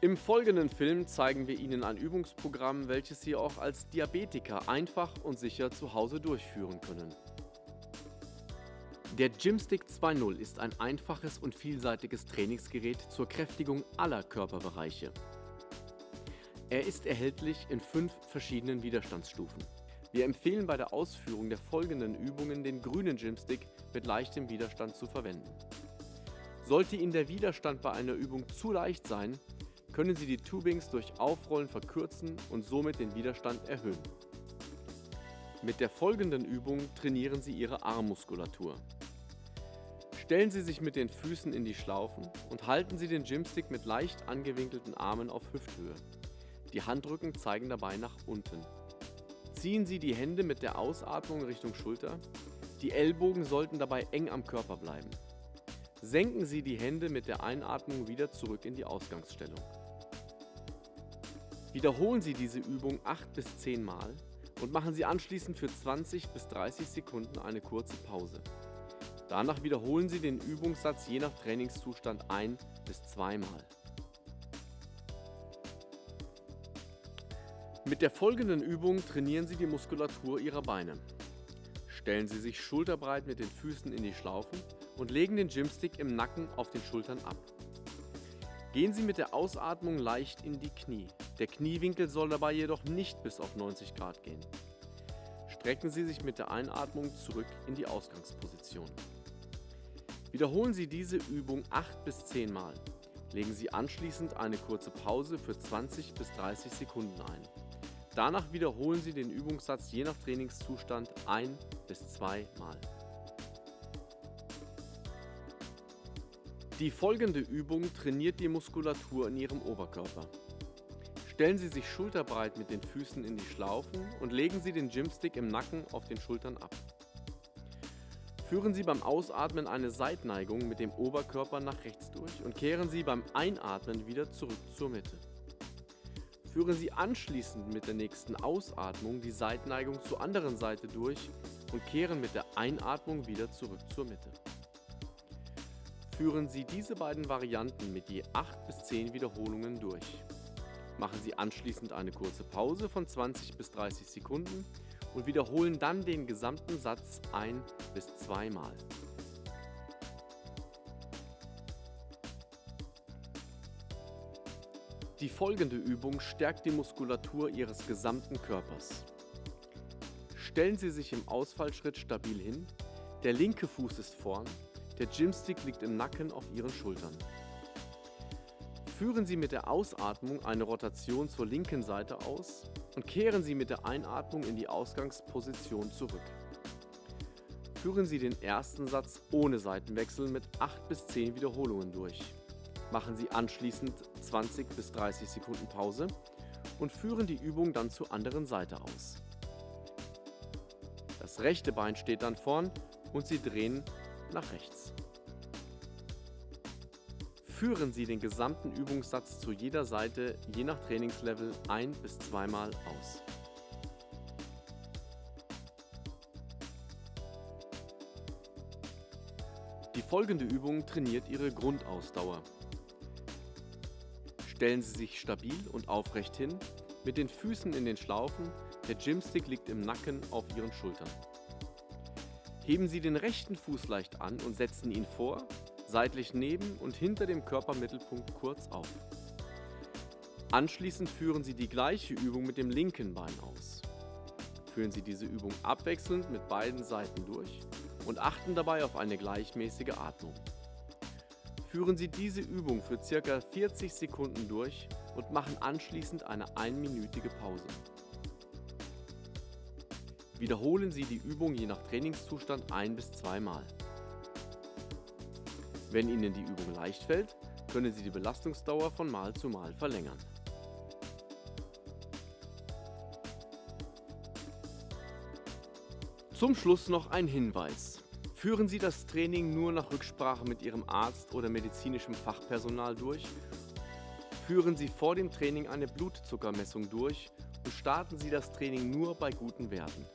Im folgenden Film zeigen wir Ihnen ein Übungsprogramm, welches Sie auch als Diabetiker einfach und sicher zu Hause durchführen können. Der Gymstick 2.0 ist ein einfaches und vielseitiges Trainingsgerät zur Kräftigung aller Körperbereiche. Er ist erhältlich in fünf verschiedenen Widerstandsstufen. Wir empfehlen bei der Ausführung der folgenden Übungen den grünen Gymstick mit leichtem Widerstand zu verwenden. Sollte Ihnen der Widerstand bei einer Übung zu leicht sein, können Sie die Tubings durch Aufrollen verkürzen und somit den Widerstand erhöhen. Mit der folgenden Übung trainieren Sie Ihre Armmuskulatur. Stellen Sie sich mit den Füßen in die Schlaufen und halten Sie den Gymstick mit leicht angewinkelten Armen auf Hüfthöhe. Die Handrücken zeigen dabei nach unten. Ziehen Sie die Hände mit der Ausatmung Richtung Schulter. Die Ellbogen sollten dabei eng am Körper bleiben. Senken Sie die Hände mit der Einatmung wieder zurück in die Ausgangsstellung. Wiederholen Sie diese Übung 8 bis 10 Mal und machen Sie anschließend für 20 bis 30 Sekunden eine kurze Pause. Danach wiederholen Sie den Übungssatz je nach Trainingszustand ein bis zweimal. Mit der folgenden Übung trainieren Sie die Muskulatur Ihrer Beine. Stellen Sie sich schulterbreit mit den Füßen in die Schlaufen und legen den Gymstick im Nacken auf den Schultern ab. Gehen Sie mit der Ausatmung leicht in die Knie. Der Kniewinkel soll dabei jedoch nicht bis auf 90 Grad gehen. Strecken Sie sich mit der Einatmung zurück in die Ausgangsposition. Wiederholen Sie diese Übung 8 bis 10 Mal. Legen Sie anschließend eine kurze Pause für 20 bis 30 Sekunden ein. Danach wiederholen Sie den Übungssatz je nach Trainingszustand ein bis zwei Mal. Die folgende Übung trainiert die Muskulatur in Ihrem Oberkörper. Stellen Sie sich schulterbreit mit den Füßen in die Schlaufen und legen Sie den Gymstick im Nacken auf den Schultern ab. Führen Sie beim Ausatmen eine Seitneigung mit dem Oberkörper nach rechts durch und kehren Sie beim Einatmen wieder zurück zur Mitte. Führen Sie anschließend mit der nächsten Ausatmung die Seitneigung zur anderen Seite durch und kehren mit der Einatmung wieder zurück zur Mitte. Führen Sie diese beiden Varianten mit je 8 bis 10 Wiederholungen durch. Machen Sie anschließend eine kurze Pause von 20 bis 30 Sekunden und wiederholen dann den gesamten Satz ein bis zweimal. Die folgende Übung stärkt die Muskulatur Ihres gesamten Körpers. Stellen Sie sich im Ausfallschritt stabil hin, der linke Fuß ist vorn, der Gymstick liegt im Nacken auf Ihren Schultern. Führen Sie mit der Ausatmung eine Rotation zur linken Seite aus und kehren Sie mit der Einatmung in die Ausgangsposition zurück. Führen Sie den ersten Satz ohne Seitenwechsel mit 8 bis 10 Wiederholungen durch. Machen Sie anschließend 20 bis 30 Sekunden Pause und führen die Übung dann zur anderen Seite aus. Das rechte Bein steht dann vorn und Sie drehen nach rechts. Führen Sie den gesamten Übungssatz zu jeder Seite je nach Trainingslevel ein- bis zweimal aus. Die folgende Übung trainiert Ihre Grundausdauer. Stellen Sie sich stabil und aufrecht hin, mit den Füßen in den Schlaufen, der Gymstick liegt im Nacken auf Ihren Schultern. Heben Sie den rechten Fuß leicht an und setzen ihn vor, seitlich neben und hinter dem Körpermittelpunkt kurz auf. Anschließend führen Sie die gleiche Übung mit dem linken Bein aus. Führen Sie diese Übung abwechselnd mit beiden Seiten durch und achten dabei auf eine gleichmäßige Atmung. Führen Sie diese Übung für ca. 40 Sekunden durch und machen anschließend eine einminütige Pause. Wiederholen Sie die Übung je nach Trainingszustand ein- bis zweimal. Wenn Ihnen die Übung leicht fällt, können Sie die Belastungsdauer von Mal zu Mal verlängern. Zum Schluss noch ein Hinweis. Führen Sie das Training nur nach Rücksprache mit Ihrem Arzt oder medizinischem Fachpersonal durch. Führen Sie vor dem Training eine Blutzuckermessung durch und starten Sie das Training nur bei guten Werten.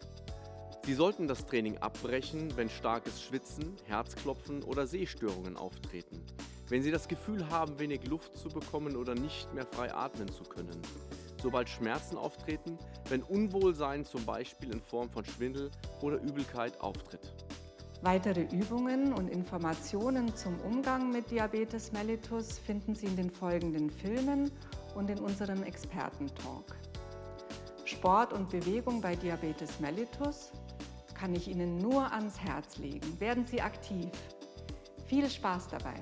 Sie sollten das Training abbrechen, wenn starkes Schwitzen, Herzklopfen oder Sehstörungen auftreten. Wenn Sie das Gefühl haben, wenig Luft zu bekommen oder nicht mehr frei atmen zu können. Sobald Schmerzen auftreten, wenn Unwohlsein zum Beispiel in Form von Schwindel oder Übelkeit auftritt. Weitere Übungen und Informationen zum Umgang mit Diabetes mellitus finden Sie in den folgenden Filmen und in unserem Expertentalk. Sport und Bewegung bei Diabetes mellitus kann ich Ihnen nur ans Herz legen. Werden Sie aktiv. Viel Spaß dabei!